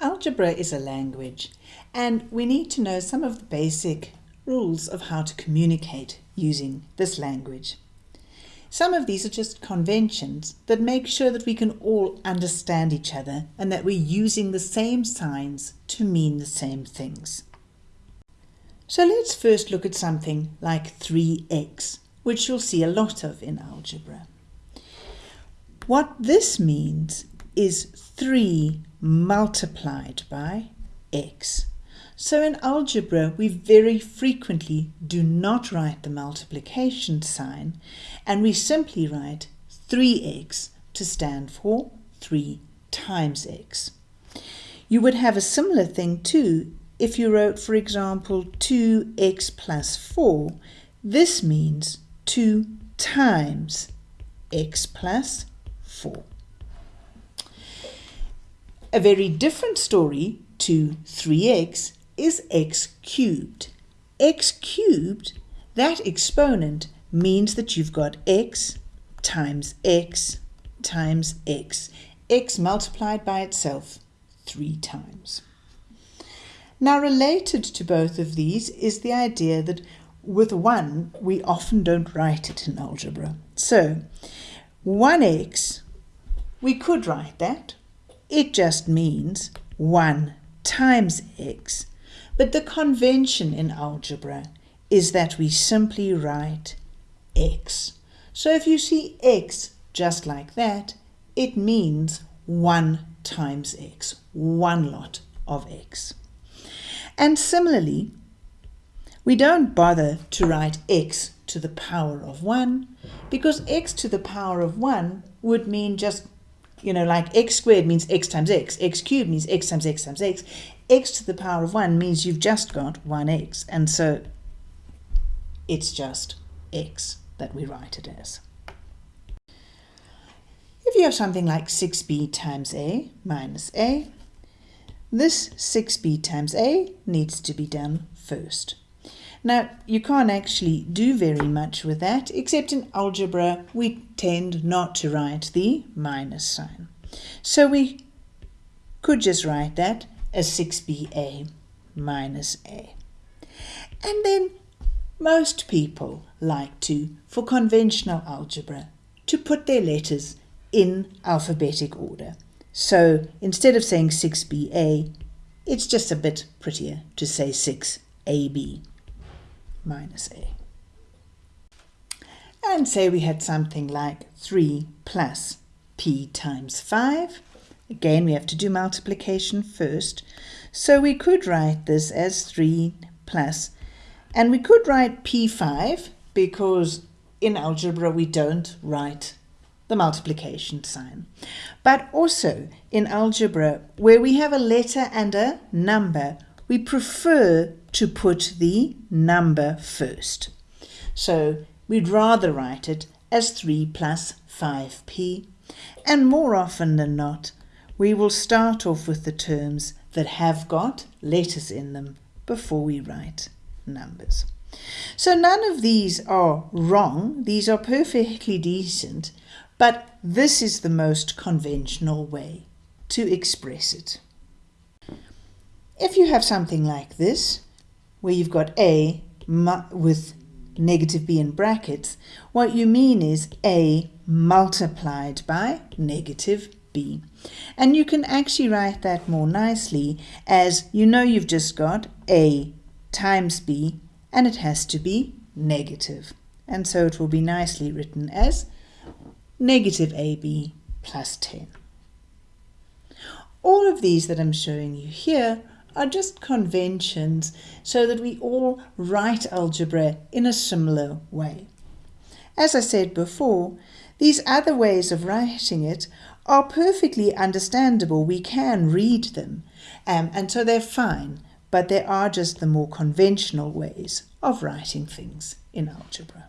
Algebra is a language and we need to know some of the basic rules of how to communicate using this language. Some of these are just conventions that make sure that we can all understand each other and that we're using the same signs to mean the same things. So let's first look at something like 3x, which you'll see a lot of in algebra. What this means is 3 multiplied by x. So in algebra, we very frequently do not write the multiplication sign, and we simply write 3x to stand for 3 times x. You would have a similar thing too if you wrote, for example, 2x plus 4. This means 2 times x plus 4. A very different story to 3x is x cubed. x cubed, that exponent means that you've got x times x times x. x multiplied by itself three times. Now related to both of these is the idea that with 1 we often don't write it in algebra. So 1x, we could write that it just means 1 times x. But the convention in algebra is that we simply write x. So if you see x just like that, it means 1 times x, one lot of x. And similarly, we don't bother to write x to the power of 1 because x to the power of 1 would mean just you know, like x squared means x times x, x cubed means x times x times x. x to the power of 1 means you've just got 1x, and so it's just x that we write it as. If you have something like 6b times a minus a, this 6b times a needs to be done first. Now, you can't actually do very much with that, except in algebra we tend not to write the minus sign. So we could just write that as 6ba minus a. And then most people like to, for conventional algebra, to put their letters in alphabetic order. So instead of saying 6ba, it's just a bit prettier to say 6ab minus a. And say we had something like 3 plus p times 5. Again, we have to do multiplication first. So we could write this as 3 plus, and we could write p5 because in algebra we don't write the multiplication sign. But also in algebra, where we have a letter and a number, we prefer to put the number first. So we'd rather write it as 3 plus 5p. And more often than not, we will start off with the terms that have got letters in them before we write numbers. So none of these are wrong. These are perfectly decent, but this is the most conventional way to express it. If you have something like this, where you've got A with negative b in brackets, what you mean is a multiplied by negative b. And you can actually write that more nicely as you know you've just got a times b and it has to be negative. And so it will be nicely written as negative ab plus 10. All of these that I'm showing you here are just conventions so that we all write algebra in a similar way. As I said before, these other ways of writing it are perfectly understandable. We can read them, um, and so they're fine, but they are just the more conventional ways of writing things in algebra.